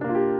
안녕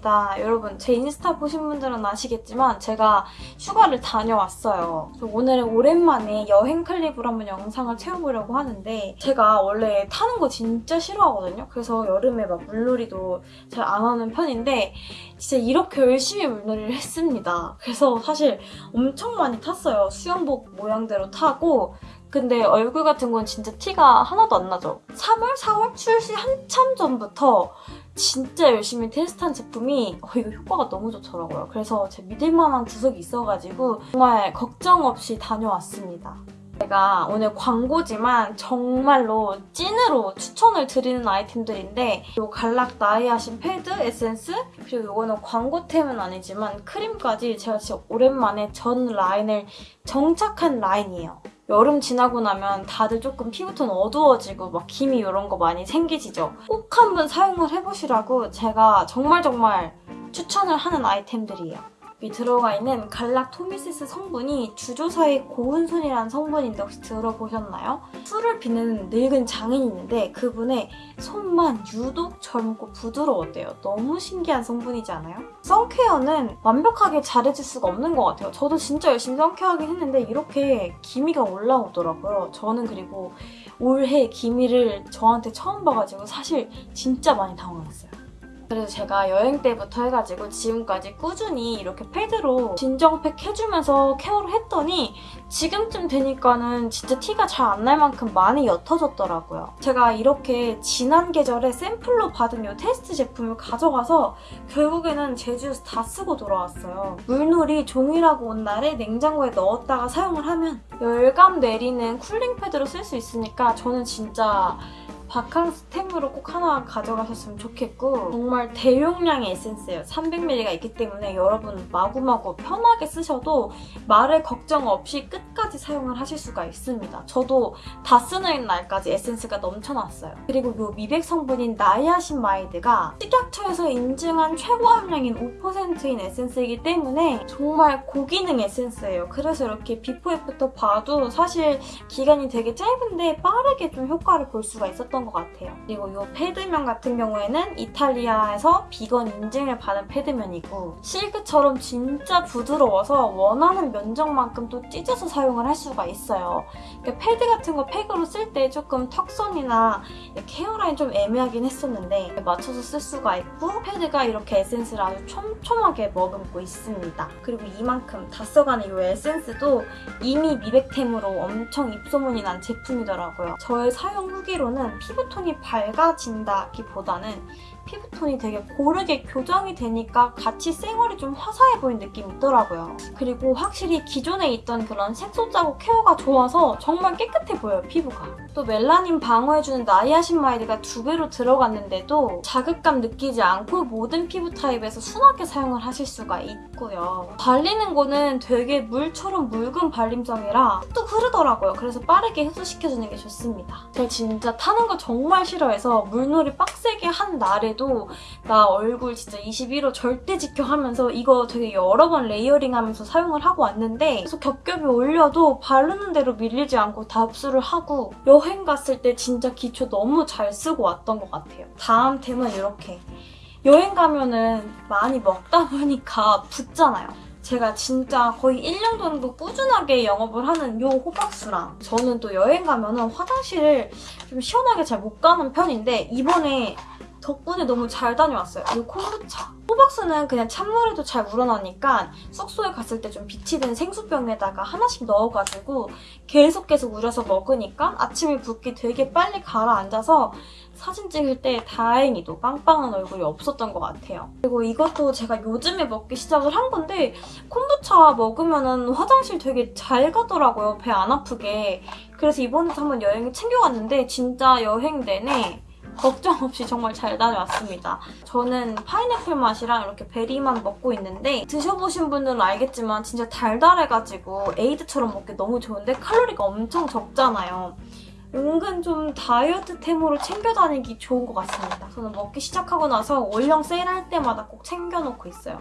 연우입니다. 여러분 제 인스타 보신 분들은 아시겠지만 제가 휴가를 다녀왔어요. 오늘은 오랜만에 여행 클립으로 한번 영상을 채워보려고 하는데 제가 원래 타는 거 진짜 싫어하거든요. 그래서 여름에 막 물놀이도 잘 안 하는 편인데 진짜 이렇게 열심히 물놀이를 했습니다. 그래서 사실 엄청 많이 탔어요. 수영복 모양대로 타고 근데 얼굴 같은 건 진짜 티가 하나도 안 나죠. 3월, 4월 출시 한참 전부터 진짜 열심히 테스트한 제품이 어, 이거 효과가 너무 좋더라고요. 그래서 제 믿을만한 구석이 있어가지고 정말 걱정 없이 다녀왔습니다. 제가 오늘 광고지만 정말로 찐으로 추천을 드리는 아이템들인데 이 갈락 나이아신 패드, 에센스 그리고 이거는 광고템은 아니지만 크림까지 제가 진짜 오랜만에 전 라인을 정착한 라인이에요. 여름 지나고 나면 다들 조금 피부톤 어두워지고 막 기미 이런 거 많이 생기시죠? 꼭 한번 사용을 해보시라고 제가 정말 정말 추천을 하는 아이템들이에요. 여기 들어가 있는 갈락토미시스 성분이 주조사의 고운순이라는 성분인데 혹시 들어보셨나요? 술을 피는 늙은 장인이 있는데 그분의 손만 유독 젊고 부드러웠대요. 너무 신기한 성분이지 않아요? 선케어는 완벽하게 잘해줄 수가 없는 것 같아요. 저도 진짜 열심히 선케어하긴 했는데 이렇게 기미가 올라오더라고요. 저는 그리고 올해 기미를 저한테 처음 봐가지고 사실 진짜 많이 당황했어요. 그래서 제가 여행 때부터 해가지고 지금까지 꾸준히 이렇게 패드로 진정팩 해주면서 케어를 했더니 지금쯤 되니까는 진짜 티가 잘 안 날 만큼 많이 옅어졌더라고요. 제가 이렇게 지난 계절에 샘플로 받은 이 테스트 제품을 가져가서 결국에는 제주에서 다 쓰고 돌아왔어요. 물놀이 종일 하고 온 날에 냉장고에 넣었다가 사용을 하면 열감 내리는 cooling 패드로 쓸 수 있으니까 저는 진짜 바캉스 템으로 꼭 하나 가져가셨으면 좋겠고 정말 대용량의 에센스예요. 300ml가 있기 때문에 여러분 마구마구 편하게 쓰셔도 마를 걱정 없이 끝까지 사용을 하실 수가 있습니다. 저도 다 쓰는 날까지 에센스가 넘쳐났어요. 그리고 이 미백 성분인 나이아신아마이드가 식약처에서 인증한 최고 함량인 5%인 에센스이기 때문에 정말 고기능 에센스예요. 그래서 이렇게 before after 봐도 사실 기간이 되게 짧은데 빠르게 좀 효과를 볼 수가 있었 던 것 같아요. 그리고 이 패드면 같은 경우에는 이탈리아에서 비건 인증을 받은 패드면이고 실크처럼 진짜 부드러워서 원하는 면적만큼 또 찢어서 사용을 할 수가 있어요. 그러니까 패드 같은 거 팩으로 쓸 때 조금 턱선이나 헤어라인 좀 애매하긴 했었는데 맞춰서 쓸 수가 있고 패드가 이렇게 에센스를 아주 촘촘하게 머금고 있습니다. 그리고 이만큼 다 써가는 이 에센스도 이미 미백템으로 엄청 입소문이 난 제품이더라고요. 저의 사용 후기로는 피부톤이 밝아진다기보다는 피부톤이 되게 고르게 교정이 되니까 같이 쌩얼이 좀 화사해 보이는 느낌이 있더라고요. 그리고 확실히 기존에 있던 그런 색소 자국 케어가 좋아서 정말 깨끗해 보여요, 피부가. 또 멜라닌 방어해주는 나이아신마이드가 두 배로 들어갔는데도 자극감 느끼지 않고 모든 피부 타입에서 순하게 사용을 하실 수가 있고요. 발리는 거는 되게 물처럼 묽은 발림성이라 뚝뚝 흐르더라고요. 그래서 빠르게 흡수시켜주는 게 좋습니다. 제가 진짜 타는 거 정말 싫어해서 물놀이 빡세게 한 날에도 나 얼굴 진짜 21호 절대 지켜 하면서 이거 되게 여러 번 layering 하면서 사용을 하고 왔는데 계속 겹겹이 올려도 바르는 대로 밀리지 않고 다 흡수를 하고 여행 갔을 때 진짜 기초 너무 잘 쓰고 왔던 것 같아요. 다음 템은 이렇게 여행 가면은 많이 먹다 보니까 붓잖아요. 제가 진짜 거의 1년 정도 꾸준하게 영업을 하는 요 호박수랑 저는 또 여행 가면은 화장실을 좀 시원하게 잘 못 가는 편인데 이번에 덕분에 너무 잘 다녀왔어요. 이 콤부차. 호박수는 그냥 찬물에도 잘 우러나니까 숙소에 갔을 때 좀 빛이 든 생수병에다가 하나씩 넣어가지고 계속 계속 우려서 먹으니까 아침에 붓기 되게 빨리 가라앉아서 사진 찍을 때 다행히도 빵빵한 얼굴이 없었던 것 같아요. 그리고 이것도 제가 요즘에 먹기 시작을 한 건데 콤부차 먹으면 화장실 되게 잘 가더라고요. 배 안 아프게. 그래서 이번에도 한번 여행을 챙겨갔는데 진짜 여행 내내 걱정 없이 정말 잘 다녀왔습니다. 저는 파인애플 맛이랑 이렇게 베리맛 먹고 있는데 드셔보신 분들은 알겠지만 진짜 달달해가지고 에이드처럼 먹기 너무 좋은데 칼로리가 엄청 적잖아요. 은근 좀 다이어트템으로 챙겨 다니기 좋은 것 같습니다. 저는 먹기 시작하고 나서 올영 세일할 때마다 꼭 챙겨놓고 있어요.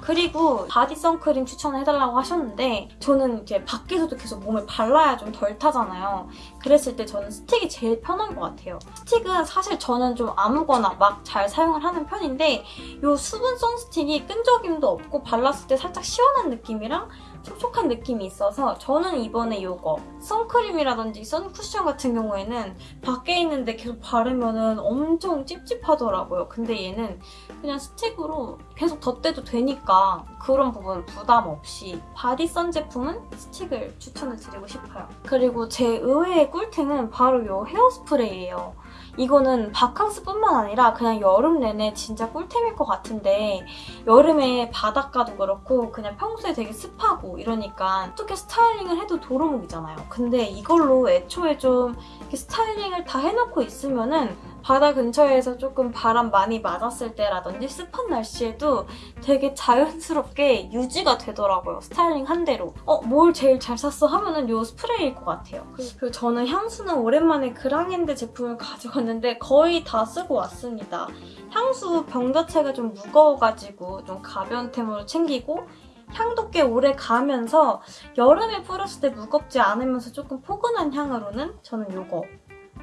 그리고 body 선크림 추천해달라고 하셨는데 저는 이제 밖에서도 계속 몸에 발라야 좀 덜 타잖아요. 그랬을 때 저는 스틱이 제일 편한 것 같아요. 스틱은 사실 저는 좀 아무거나 막 잘 사용을 하는 편인데 이 수분성 스틱이 끈적임도 없고 발랐을 때 살짝 시원한 느낌이랑 촉촉한 느낌이 있어서 저는 이번에 이거 선크림이라든지 선쿠션 같은 경우에는 밖에 있는데 계속 바르면 엄청 찝찝하더라고요. 근데 얘는 그냥 스틱으로 계속 덧대도 되니까 그런 부분 부담 없이 body sun 제품은 스틱을 추천을 드리고 싶어요. 그리고 제 의외의 꿀템은 바로 이 헤어스프레이예요. 이거는 바캉스뿐만 아니라 그냥 여름 내내 진짜 꿀템일 것 같은데 여름에 바닷가도 그렇고 그냥 평소에 되게 습하고 이러니까 어떻게 스타일링을 해도 도루묵이잖아요. 근데 이걸로 애초에 좀 스타일링을 다 해놓고 있으면은 바다 근처에서 조금 바람 많이 맞았을 때라든지 습한 날씨에도 되게 자연스럽게 유지가 되더라고요. 스타일링 한 대로. 어, 뭘 제일 잘 샀어? 하면은 이 스프레이일 것 같아요. 그리고 저는 향수는 오랜만에 그랑핸드 제품을 가져왔는데 거의 다 쓰고 왔습니다. 향수 병 자체가 좀 무거워가지고 좀 가벼운 템으로 챙기고 향도 꽤 오래 가면서 여름에 뿌렸을 때 무겁지 않으면서 조금 포근한 향으로는 저는 이거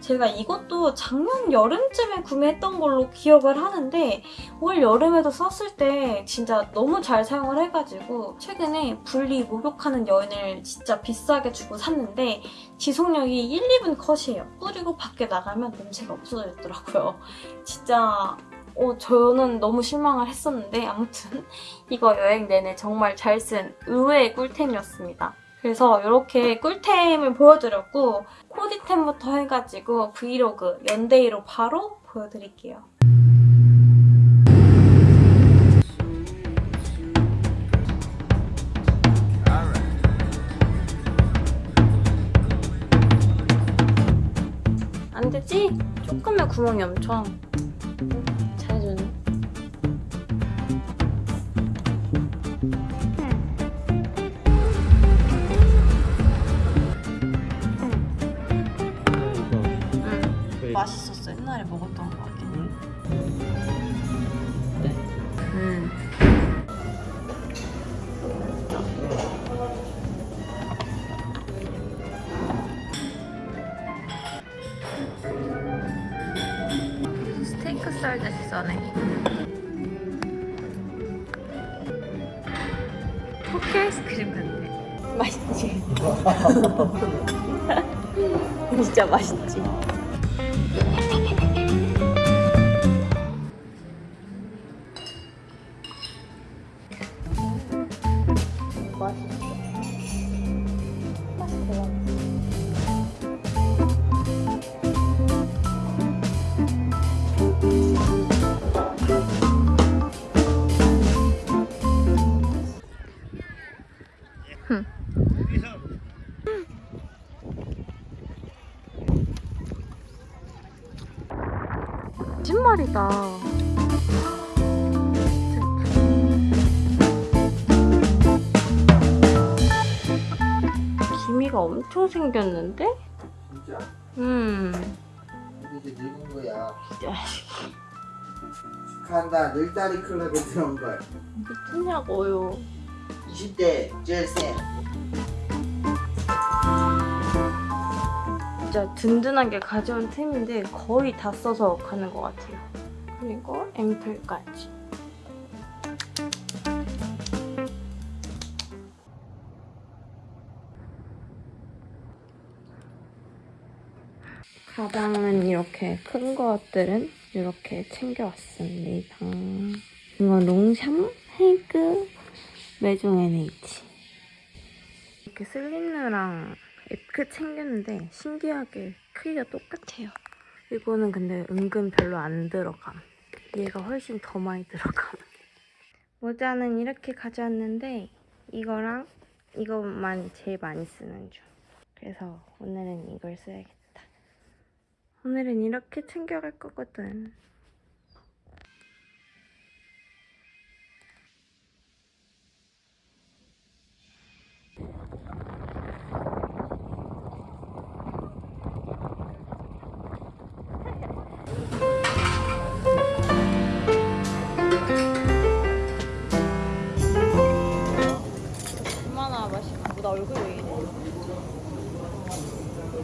제가 이것도 작년 여름쯤에 구매했던 걸로 기억을 하는데 올 여름에도 썼을 때 진짜 너무 잘 사용을 해가지고 최근에 분리 목욕하는 연을 진짜 비싸게 주고 샀는데 지속력이 1, 2분 컷이에요. 뿌리고 밖에 나가면 냄새가 없어졌더라고요. 진짜 어, 저는 너무 실망을 했었는데 아무튼 이거 여행 내내 정말 잘 쓴 의외의 꿀템이었습니다. 그래서 이렇게 꿀템을 보여드렸고 코디템부터 해가지고 브이로그 연데이로 바로 보여드릴게요. 안 되지? 조금의 구멍이 엄청 진짜 맛있지? 거짓말이다. 기미가 엄청 생겼는데? 진짜? 음. 이제 늙은 거야. 축하한다. 늘다리 클럽에 들어온 걸. 미쳤냐고요. 20대 제일 센. 진짜 든든하게 가져온 템인데 거의 다 써서 가는 것 같아요. 그리고 앰플까지. 가방은 이렇게 큰 것들은 이렇게 챙겨왔습니다. 이건 롱샴 헤이크 메종 NH. 이렇게 슬린느랑 에크 챙겼는데 신기하게 크기가 똑같아요. 이거는 근데 은근 별로 안 들어감. 얘가 훨씬 더 많이 들어감. 모자는 이렇게 가져왔는데 이거랑 이것만 제일 많이 쓰는 중. 그래서 오늘은 이걸 써야겠다. 오늘은 이렇게 챙겨갈 거거든. 나 얼굴 왜 이래?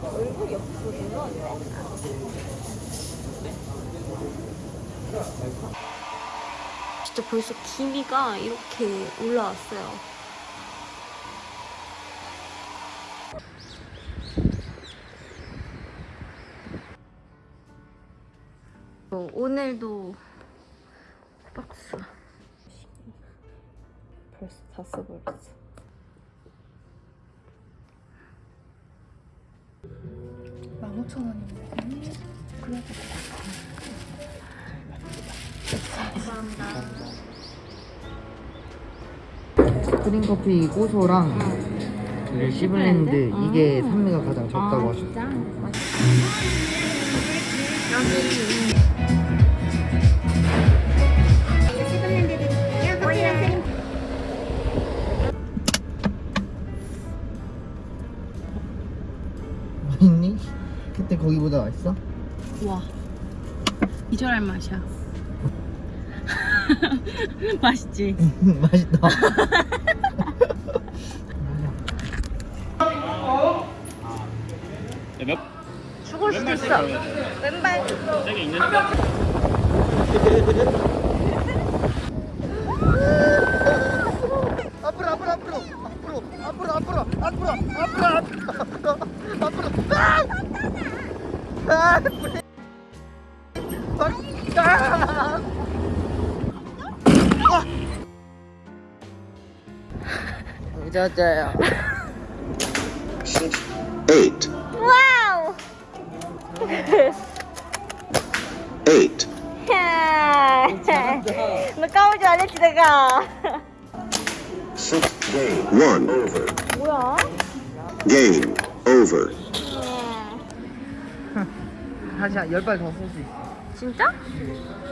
얼굴이 없어서 진짜 벌써 기미가 이렇게 올라왔어요. 어, 오늘도 박스 벌써 다 써버렸어 5,000원입니다. 감사합니다. 스프링커피 고소랑 그 시블랜드 아 이게 산미가 가장 적다고 아, 하셨죠. 여기 그때 거기보다 맛있어? 와 이절할 맛이야 맛있지? 맛있다. 죽을 수도 있어. 왼발. 앞으로 앞으로 앞으로 앞으로 앞으로 앞으로 앞으로 앞으로 앞으로 앞으로 아! 아! 짜짜 늦었어요. Eight. Wow. Eight. 무거운 줄 알았지 내가. Six game one over. 뭐야? Game over. 다시 열발 더 쓸 수 있어 진짜? 음.